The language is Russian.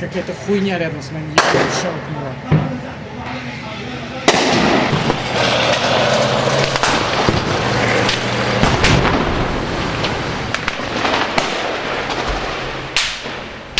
какая-то хуйня рядом с моим ебаным щелкнула.